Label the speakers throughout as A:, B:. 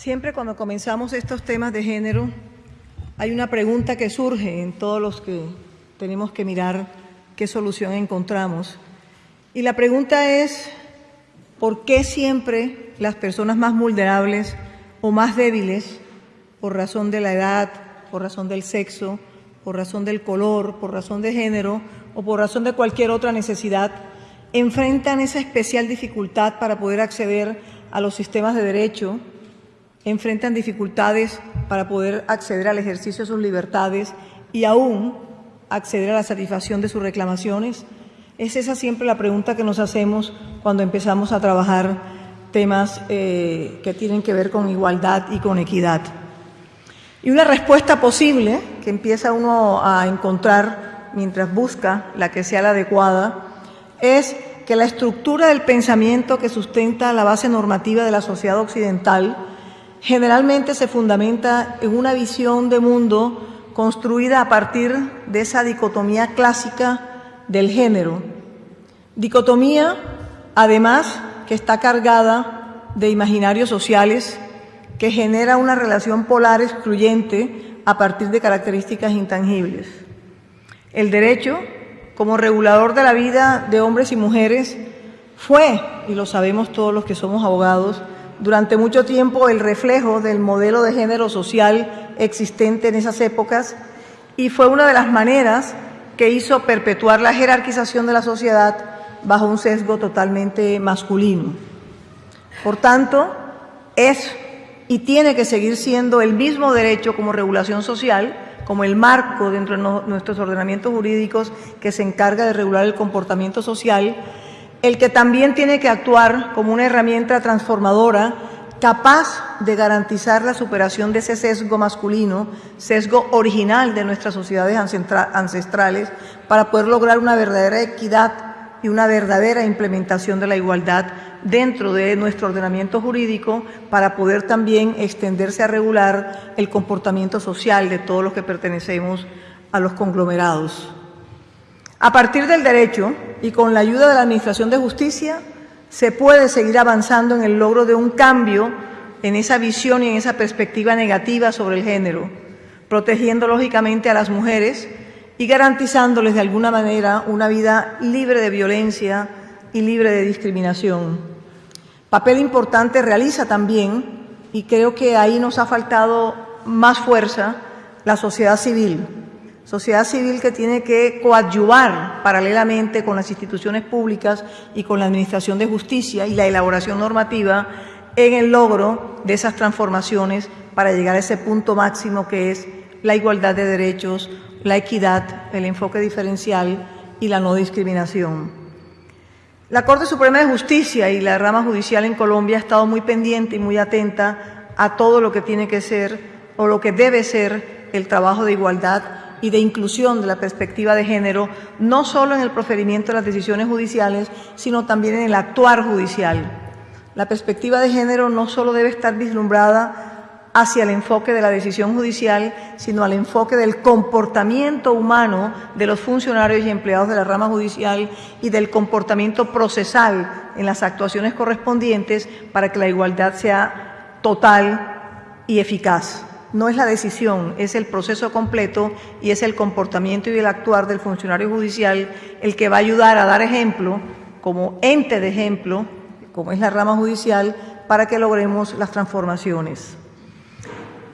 A: Siempre cuando comenzamos estos temas de género, hay una pregunta que surge en todos los que tenemos que mirar qué solución encontramos. Y la pregunta es, ¿por qué siempre las personas más vulnerables o más débiles, por razón de la edad, por razón del sexo, por razón del color, por razón de género o por razón de cualquier otra necesidad, enfrentan esa especial dificultad para poder acceder a los sistemas de derecho, enfrentan dificultades para poder acceder al ejercicio de sus libertades y aún acceder a la satisfacción de sus reclamaciones? Es esa siempre la pregunta que nos hacemos cuando empezamos a trabajar temas eh, que tienen que ver con igualdad y con equidad. Y una respuesta posible que empieza uno a encontrar mientras busca la que sea la adecuada es que la estructura del pensamiento que sustenta la base normativa de la sociedad occidental generalmente se fundamenta en una visión de mundo construida a partir de esa dicotomía clásica del género. Dicotomía, además, que está cargada de imaginarios sociales, que genera una relación polar excluyente a partir de características intangibles. El derecho, como regulador de la vida de hombres y mujeres, fue, y lo sabemos todos los que somos abogados, durante mucho tiempo el reflejo del modelo de género social existente en esas épocas y fue una de las maneras que hizo perpetuar la jerarquización de la sociedad bajo un sesgo totalmente masculino. Por tanto, es y tiene que seguir siendo el mismo derecho como regulación social, como el marco dentro de nuestros ordenamientos jurídicos que se encarga de regular el comportamiento social, el que también tiene que actuar como una herramienta transformadora capaz de garantizar la superación de ese sesgo masculino, sesgo original de nuestras sociedades ancestrales, para poder lograr una verdadera equidad y una verdadera implementación de la igualdad dentro de nuestro ordenamiento jurídico para poder también extenderse a regular el comportamiento social de todos los que pertenecemos a los conglomerados. A partir del derecho y con la ayuda de la Administración de Justicia, se puede seguir avanzando en el logro de un cambio en esa visión y en esa perspectiva negativa sobre el género, protegiendo lógicamente a las mujeres y garantizándoles de alguna manera una vida libre de violencia y libre de discriminación. Papel importante realiza también, y creo que ahí nos ha faltado más fuerza, la sociedad civil sociedad civil que tiene que coadyuvar paralelamente con las instituciones públicas y con la Administración de Justicia y la elaboración normativa en el logro de esas transformaciones para llegar a ese punto máximo que es la igualdad de derechos, la equidad, el enfoque diferencial y la no discriminación. La Corte Suprema de Justicia y la rama judicial en Colombia ha estado muy pendiente y muy atenta a todo lo que tiene que ser o lo que debe ser el trabajo de igualdad y de inclusión de la perspectiva de género, no solo en el procedimiento de las decisiones judiciales, sino también en el actuar judicial. La perspectiva de género no solo debe estar vislumbrada hacia el enfoque de la decisión judicial, sino al enfoque del comportamiento humano de los funcionarios y empleados de la rama judicial y del comportamiento procesal en las actuaciones correspondientes para que la igualdad sea total y eficaz no es la decisión, es el proceso completo y es el comportamiento y el actuar del funcionario judicial el que va a ayudar a dar ejemplo, como ente de ejemplo, como es la rama judicial, para que logremos las transformaciones.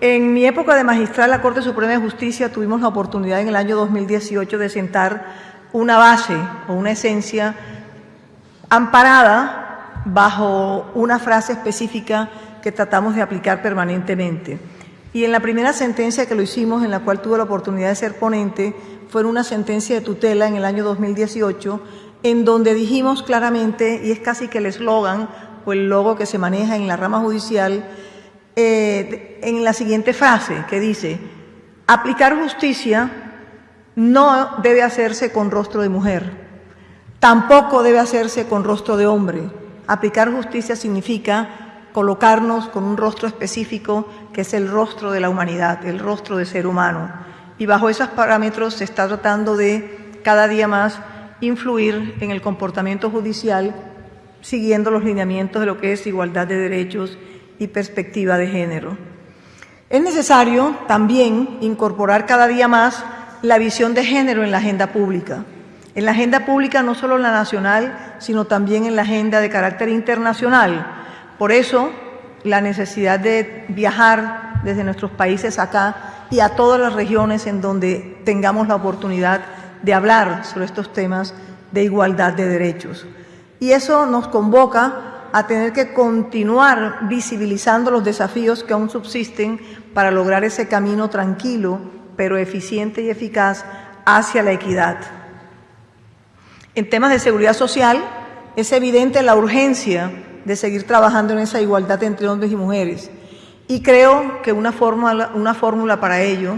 A: En mi época de magistral la Corte Suprema de Justicia tuvimos la oportunidad en el año 2018 de sentar una base o una esencia amparada bajo una frase específica que tratamos de aplicar permanentemente. Y en la primera sentencia que lo hicimos, en la cual tuve la oportunidad de ser ponente, fue una sentencia de tutela en el año 2018, en donde dijimos claramente, y es casi que el eslogan o el logo que se maneja en la rama judicial, eh, en la siguiente frase que dice, aplicar justicia no debe hacerse con rostro de mujer, tampoco debe hacerse con rostro de hombre. Aplicar justicia significa colocarnos con un rostro específico que es el rostro de la humanidad, el rostro del ser humano. Y bajo esos parámetros se está tratando de cada día más influir en el comportamiento judicial siguiendo los lineamientos de lo que es igualdad de derechos y perspectiva de género. Es necesario también incorporar cada día más la visión de género en la agenda pública. En la agenda pública no solo en la nacional, sino también en la agenda de carácter internacional. Por eso, la necesidad de viajar desde nuestros países acá y a todas las regiones en donde tengamos la oportunidad de hablar sobre estos temas de igualdad de derechos. Y eso nos convoca a tener que continuar visibilizando los desafíos que aún subsisten para lograr ese camino tranquilo, pero eficiente y eficaz hacia la equidad. En temas de seguridad social, es evidente la urgencia de seguir trabajando en esa igualdad entre hombres y mujeres. Y creo que una fórmula, una fórmula para ello,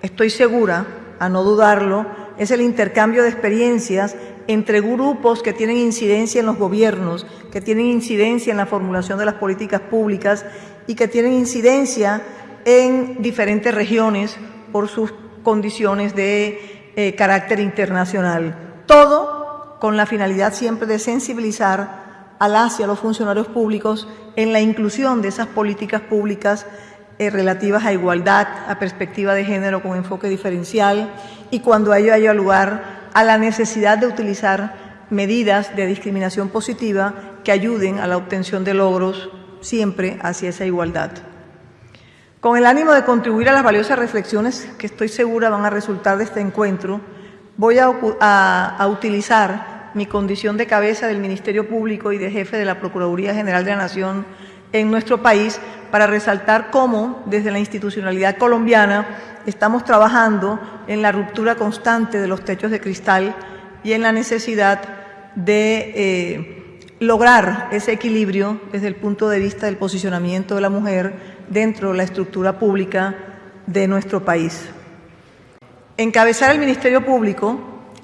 A: estoy segura, a no dudarlo, es el intercambio de experiencias entre grupos que tienen incidencia en los gobiernos, que tienen incidencia en la formulación de las políticas públicas y que tienen incidencia en diferentes regiones por sus condiciones de eh, carácter internacional. Todo con la finalidad siempre de sensibilizar a las y a los funcionarios públicos en la inclusión de esas políticas públicas eh, relativas a igualdad, a perspectiva de género con enfoque diferencial y cuando ello haya lugar a la necesidad de utilizar medidas de discriminación positiva que ayuden a la obtención de logros siempre hacia esa igualdad. Con el ánimo de contribuir a las valiosas reflexiones que estoy segura van a resultar de este encuentro, voy a, utilizar mi condición de cabeza del Ministerio Público y de jefe de la Procuraduría General de la Nación en nuestro país para resaltar cómo desde la institucionalidad colombiana estamos trabajando en la ruptura constante de los techos de cristal y en la necesidad de eh, lograr ese equilibrio desde el punto de vista del posicionamiento de la mujer dentro de la estructura pública de nuestro país. Encabezar el Ministerio Público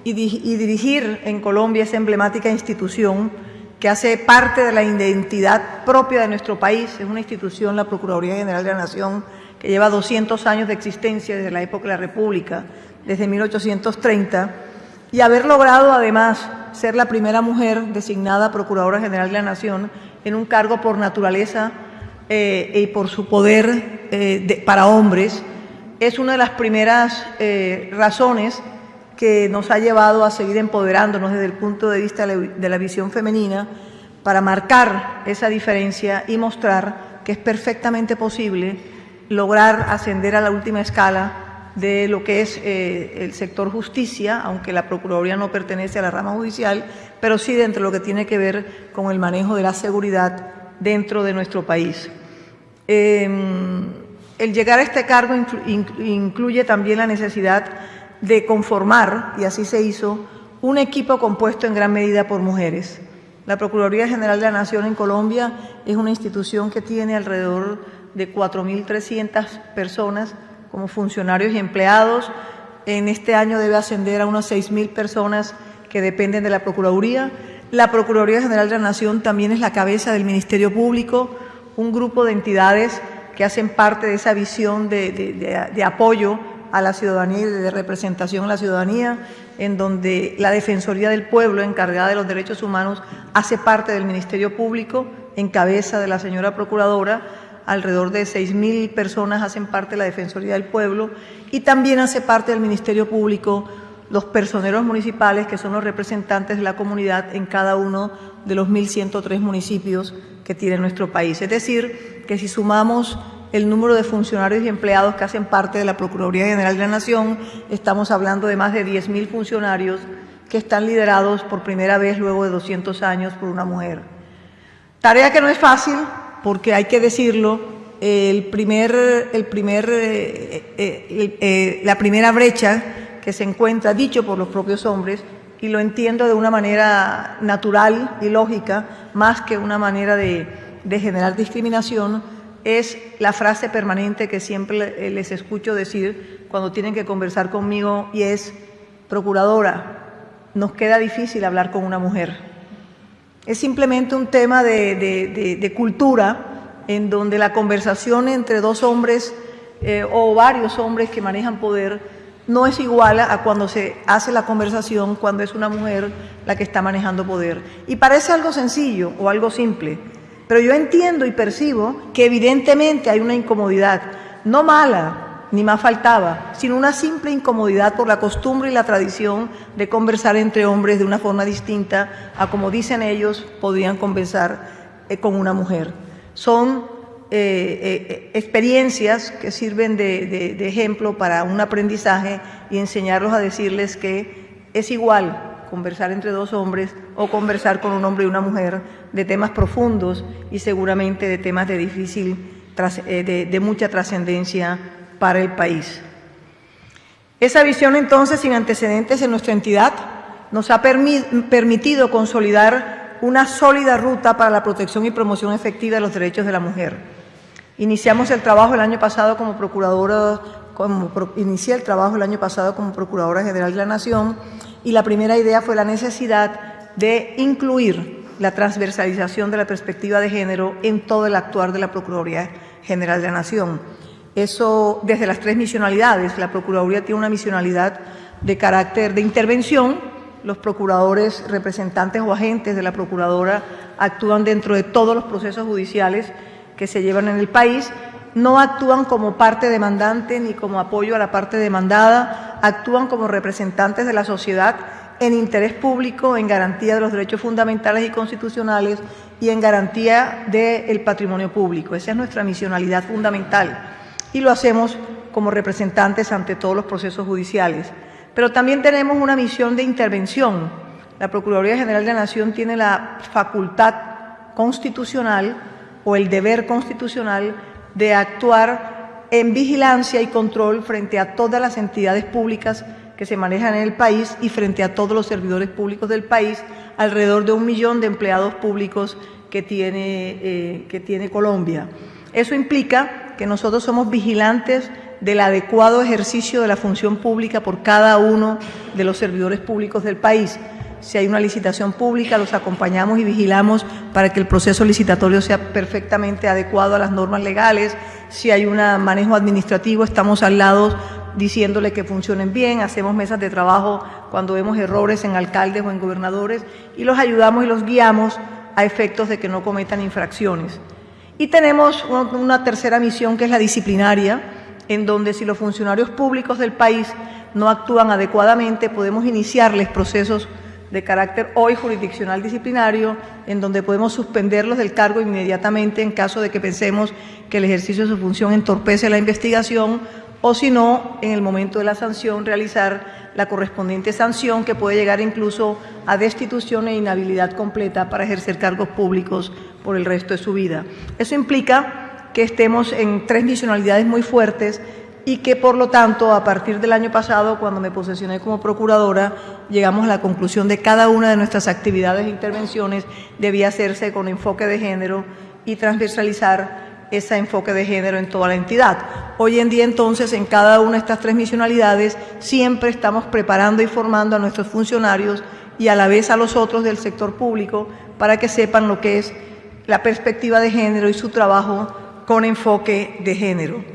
A: y, dirigir en Colombia esa emblemática institución que hace parte de la identidad propia de nuestro país, es una institución, la Procuraduría General de la Nación, que lleva 200 años de existencia desde la época de la República, desde 1830, y haber logrado además ser la primera mujer designada Procuradora General de la Nación en un cargo por naturaleza eh, y por su poder eh, para hombres, es una de las primeras eh, razones que nos ha llevado a seguir empoderándonos desde el punto de vista de la visión femenina para marcar esa diferencia y mostrar que es perfectamente posible lograr ascender a la última escala de lo que es eh, el sector justicia, aunque la Procuraduría no pertenece a la rama judicial, pero sí dentro de lo que tiene que ver con el manejo de la seguridad dentro de nuestro país. Em, el llegar a este cargo incluye también la necesidad de conformar, y así se hizo, un equipo compuesto en gran medida por mujeres. La Procuraduría General de la Nación en Colombia es una institución que tiene alrededor de 4.300 personas como funcionarios y empleados. En este año debe ascender a unas 6.000 personas que dependen de la Procuraduría. La Procuraduría General de la Nación también es la cabeza del Ministerio Público, un grupo de entidades que hacen parte de esa visión de, apoyo a la ciudadanía y de representación a la ciudadanía, en donde la Defensoría del Pueblo, encargada de los derechos humanos, hace parte del Ministerio Público, en cabeza de la señora Procuradora, alrededor de 6.000 personas hacen parte de la Defensoría del Pueblo y también hace parte del Ministerio Público los personeros municipales, que son los representantes de la comunidad en cada uno de los 1.103 municipios que tiene nuestro país. Es decir, que si sumamos el número de funcionarios y empleados que hacen parte de la Procuraduría General de la Nación, estamos hablando de más de 10.000 funcionarios que están liderados por primera vez luego de 200 años por una mujer. Tarea que no es fácil, porque hay que decirlo, el primer, el primer, eh, eh, eh, la primera brecha que se encuentra, dicho por los propios hombres, y lo entiendo de una manera natural y lógica, más que una manera de, de generar discriminación, es la frase permanente que siempre les escucho decir cuando tienen que conversar conmigo y es, procuradora, nos queda difícil hablar con una mujer. Es simplemente un tema de, cultura en donde la conversación entre dos hombres eh, o varios hombres que manejan poder no es igual a cuando se hace la conversación cuando es una mujer la que está manejando poder. Y parece algo sencillo o algo simple, Pero yo entiendo y percibo que evidentemente hay una incomodidad, no mala, ni más faltaba, sino una simple incomodidad por la costumbre y la tradición de conversar entre hombres de una forma distinta a como dicen ellos podrían conversar eh, con una mujer. Son eh, eh, experiencias que sirven de, de ejemplo para un aprendizaje y enseñarlos a decirles que es igual conversar entre dos hombres o conversar con un hombre y una mujer de temas profundos y seguramente de temas de difícil, eh, de, mucha trascendencia para el país. Esa visión entonces sin antecedentes en nuestra entidad nos ha permitido consolidar una sólida ruta para la protección y promoción efectiva de los derechos de la mujer. Iniciamos el trabajo el año pasado como procuradora, como, el trabajo el año pasado como Procuradora General de la Nación y la primera idea fue la necesidad de incluir la transversalización de la perspectiva de género en todo el actuar de la Procuraduría General de la Nación. Eso desde las tres misionalidades. La Procuraduría tiene una misionalidad de carácter de intervención. Los procuradores, representantes o agentes de la Procuradora actúan dentro de todos los procesos judiciales que se llevan en el país. No actúan como parte demandante ni como apoyo a la parte demandada, actúan como representantes de la sociedad en interés público, en garantía de los derechos fundamentales y constitucionales y en garantía del patrimonio público. Esa es nuestra misionalidad fundamental y lo hacemos como representantes ante todos los procesos judiciales. Pero también tenemos una misión de intervención. La Procuraduría General de la Nación tiene la facultad constitucional o el deber constitucional de actuar en vigilancia y control frente a todas las entidades públicas que se manejan en el país y frente a todos los servidores públicos del país, alrededor de un millón de empleados públicos que tiene, eh, que tiene Colombia. Eso implica que nosotros somos vigilantes del adecuado ejercicio de la función pública por cada uno de los servidores públicos del país. Si hay una licitación pública, los acompañamos y vigilamos para que el proceso licitatorio sea perfectamente adecuado a las normas legales. Si hay un manejo administrativo, estamos al lado diciéndole que funcionen bien, hacemos mesas de trabajo cuando vemos errores en alcaldes o en gobernadores y los ayudamos y los guiamos a efectos de que no cometan infracciones. Y tenemos una tercera misión que es la disciplinaria, en donde si los funcionarios públicos del país no actúan adecuadamente, podemos iniciarles procesos de carácter hoy jurisdiccional disciplinario, en donde podemos suspenderlos del cargo inmediatamente en caso de que pensemos que el ejercicio de su función entorpece la investigación o si no, en el momento de la sanción, realizar la correspondiente sanción que puede llegar incluso a destitución e inhabilidad completa para ejercer cargos públicos por el resto de su vida. Eso implica que estemos en tres misionalidades muy fuertes y que, por lo tanto, a partir del año pasado, cuando me posesioné como procuradora, llegamos a la conclusión de cada una de nuestras actividades e intervenciones debía hacerse con enfoque de género y transversalizar ese enfoque de género en toda la entidad. Hoy en día, entonces, en cada una de estas tres misionalidades, siempre estamos preparando y formando a nuestros funcionarios y a la vez a los otros del sector público para que sepan lo que es la perspectiva de género y su trabajo con enfoque de género.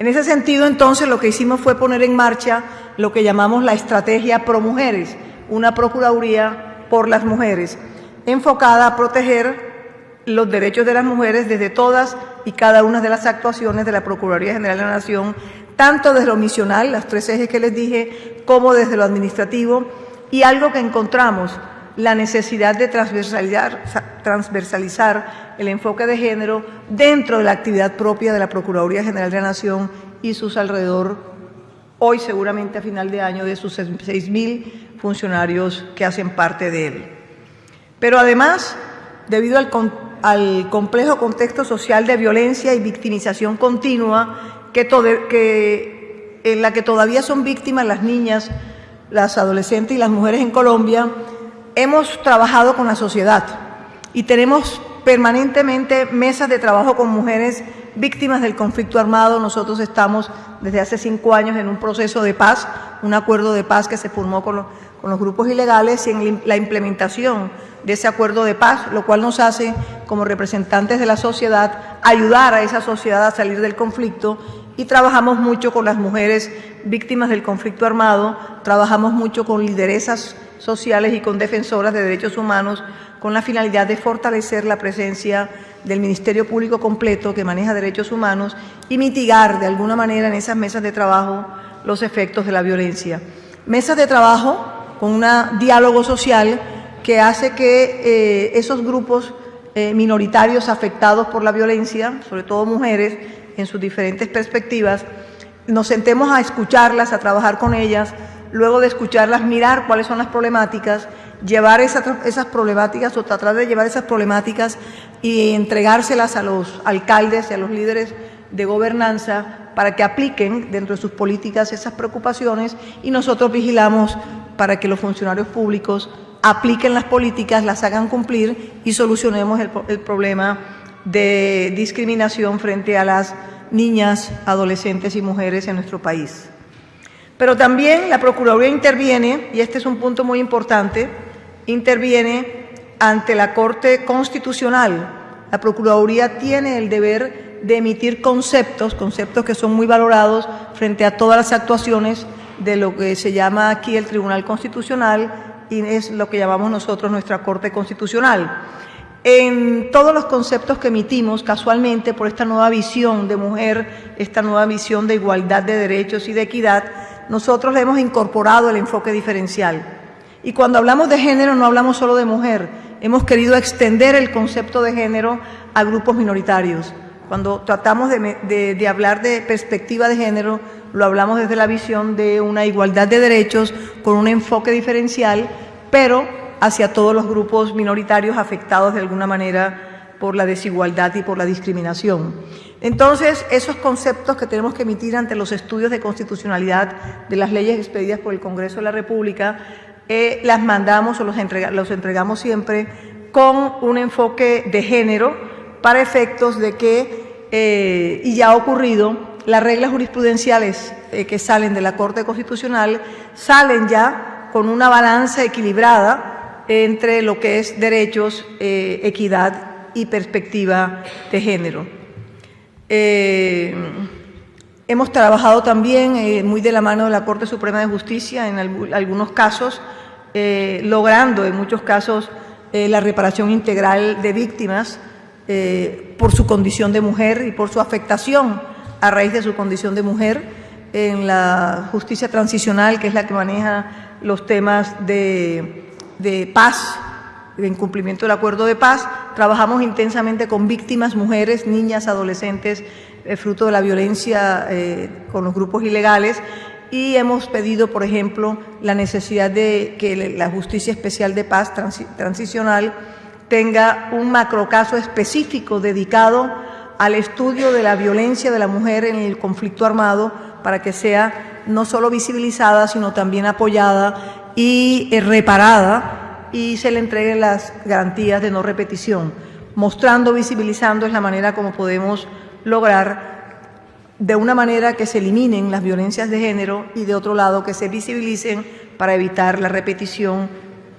A: En ese sentido, entonces, lo que hicimos fue poner en marcha lo que llamamos la estrategia Pro Mujeres, una Procuraduría por las mujeres, enfocada a proteger los derechos de las mujeres desde todas y cada una de las actuaciones de la Procuraduría General de la Nación, tanto desde lo misional, las tres ejes que les dije, como desde lo administrativo, y algo que encontramos, la necesidad de transversalizar, el enfoque de género dentro de la actividad propia de la Procuraduría General de la Nación y sus alrededor, hoy seguramente a final de año, de sus 6.000 funcionarios que hacen parte de él. Pero además, debido al al complejo contexto social de violencia y victimización continua que, en la que todavía son víctimas las niñas, las adolescentes y las mujeres en Colombia, hemos trabajado con la sociedad y tenemos permanentemente mesas de trabajo con mujeres víctimas del conflicto armado. Nosotros estamos desde hace cinco años en un proceso de paz, un acuerdo de paz que se formó con los, grupos ilegales y en la implementación de ese acuerdo de paz, lo cual nos hace, como representantes de la sociedad, ayudar a esa sociedad a salir del conflicto y trabajamos mucho con las mujeres víctimas del conflicto armado, trabajamos mucho con lideresas sociales y con defensoras de derechos humanos con la finalidad de fortalecer la presencia del Ministerio Público completo que maneja derechos humanos y mitigar de alguna manera en esas mesas de trabajo los efectos de la violencia. Mesas de trabajo con un diálogo social que hace que eh, esos grupos eh, minoritarios afectados por la violencia, sobre todo mujeres, en sus diferentes perspectivas, nos sentemos a escucharlas, a trabajar con ellas, luego de escucharlas, mirar cuáles son las problemáticas, llevar esas, problemáticas o tratar de llevar esas problemáticas y entregárselas a los alcaldes y a los líderes de gobernanza para que apliquen dentro de sus políticas esas preocupaciones y nosotros vigilamos para que los funcionarios públicos apliquen las políticas, las hagan cumplir y solucionemos el problema de discriminación frente a las niñas, adolescentes y mujeres en nuestro país. Pero también la Procuraduría interviene, y este es un punto muy importante, interviene ante la Corte Constitucional. La Procuraduría tiene el deber de emitir conceptos, conceptos que son muy valorados frente a todas las actuaciones de lo que se llama aquí el Tribunal Constitucional y es lo que llamamos nosotros nuestra Corte Constitucional. En todos los conceptos que emitimos, casualmente, por esta nueva visión de mujer, esta nueva visión de igualdad de derechos y de equidad, nosotros le hemos incorporado el enfoque diferencial. Y cuando hablamos de género no hablamos solo de mujer, hemos querido extender el concepto de género a grupos minoritarios. Cuando tratamos de, de, hablar de perspectiva de género, lo hablamos desde la visión de una igualdad de derechos con un enfoque diferencial, pero hacia todos los grupos minoritarios afectados de alguna manera por la desigualdad y por la discriminación. Entonces, esos conceptos que tenemos que emitir ante los estudios de constitucionalidad de las leyes expedidas por el Congreso de la República, eh, las mandamos o los, entregamos siempre con un enfoque de género para efectos de que, eh, y ya ha ocurrido, las reglas jurisprudenciales eh, que salen de la Corte Constitucional salen ya con una balanza equilibrada entre lo que es derechos, equidad y perspectiva de género. Eh, hemos trabajado también eh, muy de la mano de la Corte Suprema de Justicia en algunos casos, logrando en muchos casos la reparación integral de víctimas por su condición de mujer y por su afectación a raíz de su condición de mujer en la justicia transicional, que es la que maneja los temas de paz, de incumplimiento del acuerdo de paz. Trabajamos intensamente con víctimas, mujeres, niñas, adolescentes, eh, fruto de la violencia eh, con los grupos ilegales y hemos pedido, por ejemplo, la necesidad de que la Justicia Especial de Paz Transicional tenga un macrocaso específico dedicado al estudio de la violencia de la mujer en el conflicto armado para que sea no solo visibilizada, sino también apoyada y eh, reparada y se le entreguen las garantías de no repetición. Mostrando, visibilizando es la manera como podemos lograr de una manera que se eliminen las violencias de género y de otro lado que se visibilicen para evitar la repetición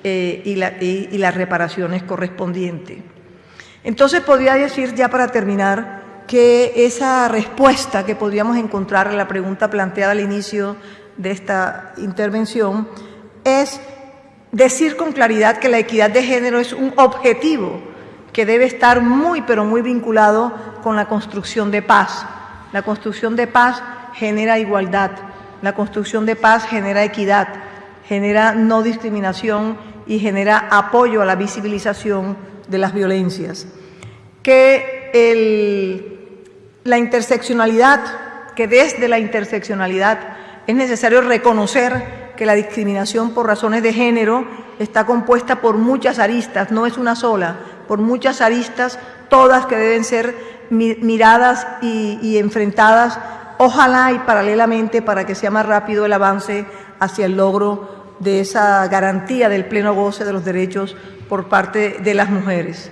A: eh, y, y las reparaciones correspondientes. Entonces podría decir ya para terminar que esa respuesta que podríamos encontrar en la pregunta planteada al inicio de esta intervención es decir con claridad que la equidad de género es un objetivo que debe estar muy, pero muy vinculado con la construcción de paz. La construcción de paz genera igualdad, la construcción de paz genera equidad, genera no discriminación y genera apoyo a la visibilización de las violencias. Que la interseccionalidad, que desde la interseccionalidad es necesario reconocer que la discriminación por razones de género está compuesta por muchas aristas, no es una sola, por muchas aristas, todas que deben ser miradas y, enfrentadas, ojalá y paralelamente para que sea más rápido el avance hacia el logro de esa garantía del pleno goce de los derechos por parte de las mujeres.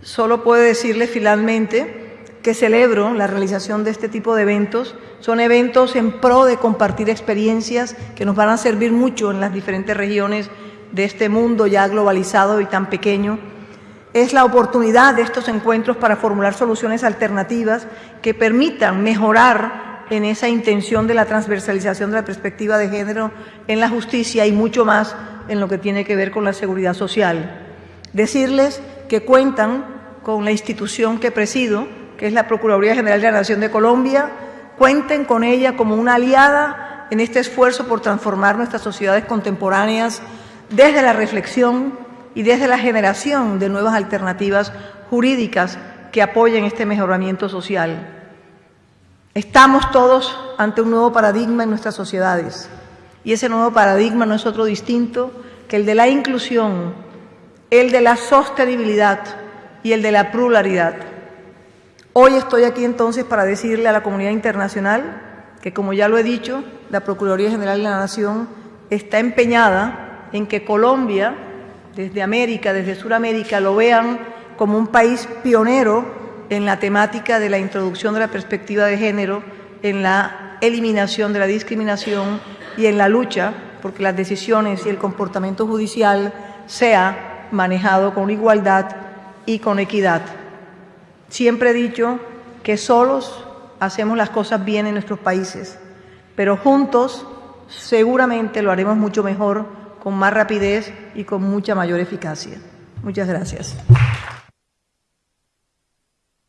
A: Solo puedo decirle finalmente que celebro la realización de este tipo de eventos. Son eventos en pro de compartir experiencias que nos van a servir mucho en las diferentes regiones de este mundo ya globalizado y tan pequeño. Es la oportunidad de estos encuentros para formular soluciones alternativas que permitan mejorar en esa intención de la transversalización de la perspectiva de género en la justicia y mucho más en lo que tiene que ver con la seguridad social. Decirles que cuentan con la institución que presido, que es la Procuraduría General de la Nación de Colombia, cuenten con ella como una aliada en este esfuerzo por transformar nuestras sociedades contemporáneas desde la reflexión y desde la generación de nuevas alternativas jurídicas que apoyen este mejoramiento social. Estamos todos ante un nuevo paradigma en nuestras sociedades y ese nuevo paradigma no es otro distinto que el de la inclusión, el de la sostenibilidad y el de la pluralidad. Hoy estoy aquí entonces para decirle a la comunidad internacional que, como ya lo he dicho, la Procuraduría General de la Nación está empeñada en que Colombia, desde América, desde Sudamérica, lo vean como un país pionero en la temática de la introducción de la perspectiva de género, en la eliminación de la discriminación y en la lucha porque las decisiones y el comportamiento judicial sea manejado con igualdad y con equidad. Siempre he dicho que solos hacemos las cosas bien en nuestros países, pero juntos seguramente lo haremos mucho mejor, con más rapidez y con mucha mayor eficacia. Muchas gracias.